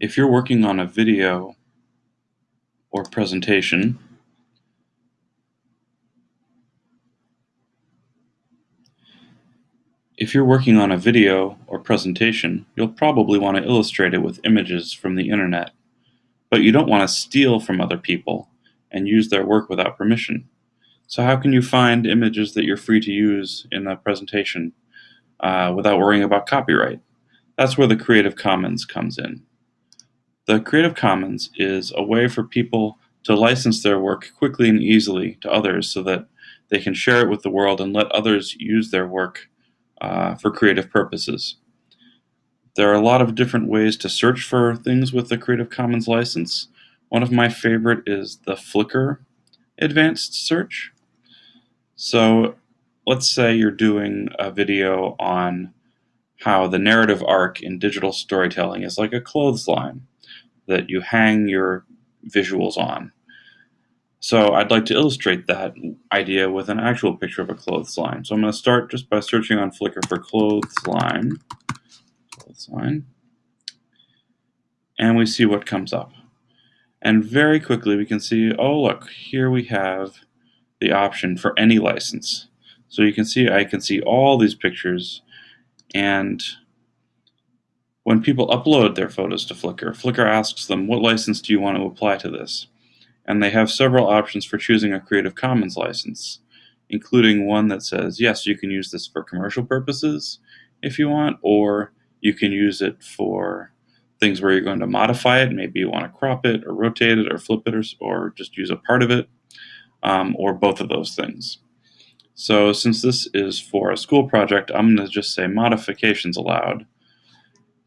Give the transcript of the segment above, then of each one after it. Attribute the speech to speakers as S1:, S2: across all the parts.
S1: If you're working on a video or presentation, if you're working on a video or presentation, you'll probably want to illustrate it with images from the internet, but you don't want to steal from other people and use their work without permission. So how can you find images that you're free to use in a presentation uh, without worrying about copyright? That's where the Creative Commons comes in. The Creative Commons is a way for people to license their work quickly and easily to others so that they can share it with the world and let others use their work uh, for creative purposes. There are a lot of different ways to search for things with the Creative Commons license. One of my favorite is the Flickr advanced search. So let's say you're doing a video on how the narrative arc in digital storytelling is like a clothesline that you hang your visuals on. So I'd like to illustrate that idea with an actual picture of a clothesline. So I'm going to start just by searching on Flickr for clothesline. Clothesline. And we see what comes up. And very quickly we can see, oh look, here we have the option for any license. So you can see I can see all these pictures and when people upload their photos to Flickr, Flickr asks them, what license do you want to apply to this? And they have several options for choosing a Creative Commons license, including one that says, yes, you can use this for commercial purposes if you want, or you can use it for things where you're going to modify it. Maybe you want to crop it or rotate it or flip it or, or just use a part of it, um, or both of those things. So since this is for a school project, I'm going to just say modifications allowed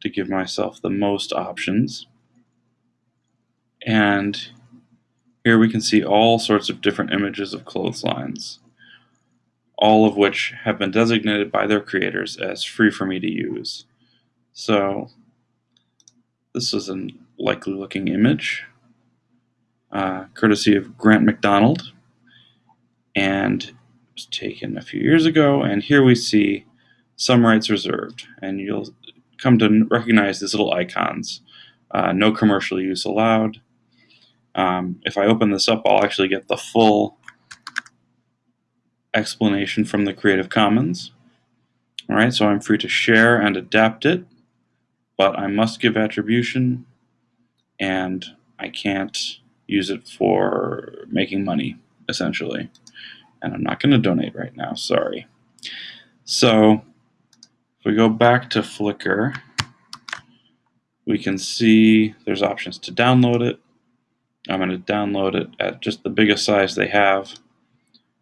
S1: to give myself the most options. And here we can see all sorts of different images of clotheslines, all of which have been designated by their creators as free for me to use. So this is a likely looking image, uh, courtesy of Grant McDonald, and was taken a few years ago. And here we see some rights reserved, and you'll come to recognize these little icons. Uh, no commercial use allowed. Um, if I open this up, I'll actually get the full explanation from the Creative Commons. All right, so I'm free to share and adapt it, but I must give attribution and I can't use it for making money, essentially. And I'm not going to donate right now, sorry. So if we go back to Flickr, we can see there's options to download it. I'm going to download it at just the biggest size they have.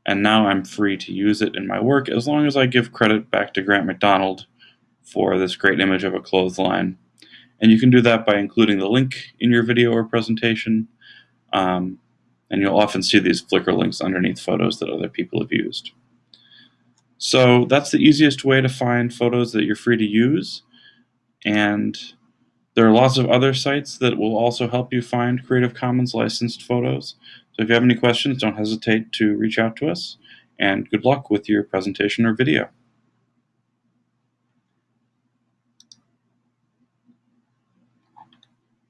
S1: And now I'm free to use it in my work as long as I give credit back to Grant McDonald for this great image of a clothesline. And you can do that by including the link in your video or presentation. Um, and you'll often see these Flickr links underneath photos that other people have used. So that's the easiest way to find photos that you're free to use. And there are lots of other sites that will also help you find Creative Commons licensed photos. So if you have any questions, don't hesitate to reach out to us. And good luck with your presentation or video.